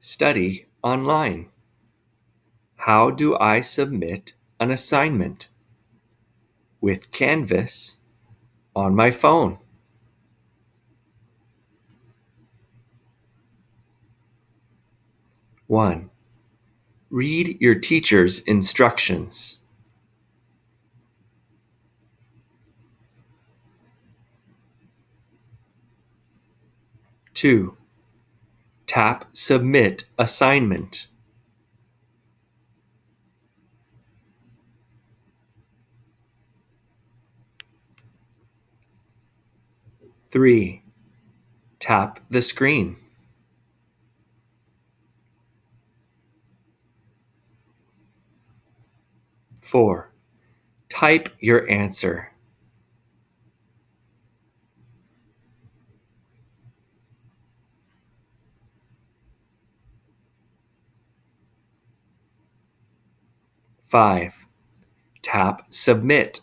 Study online. How do I submit an assignment? With Canvas on my phone. One, read your teacher's instructions. Two, tap Submit Assignment. Three, tap the screen. Four, type your answer. Five, tap Submit.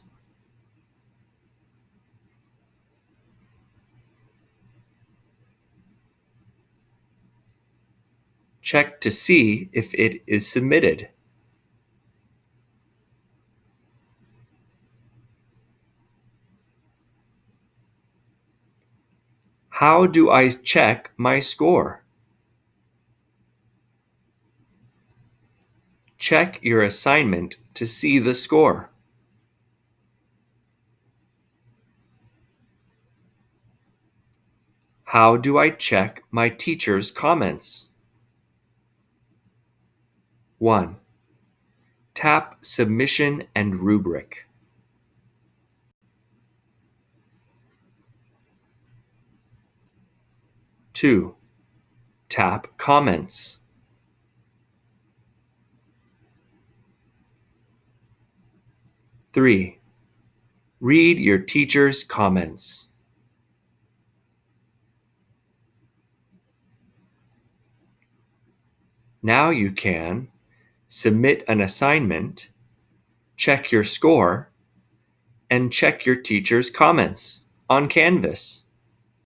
Check to see if it is submitted. How do I check my score? Check your assignment to see the score. How do I check my teacher's comments? 1. Tap Submission and Rubric. Two, tap Comments. Three, read your teacher's comments. Now you can submit an assignment, check your score, and check your teacher's comments on Canvas.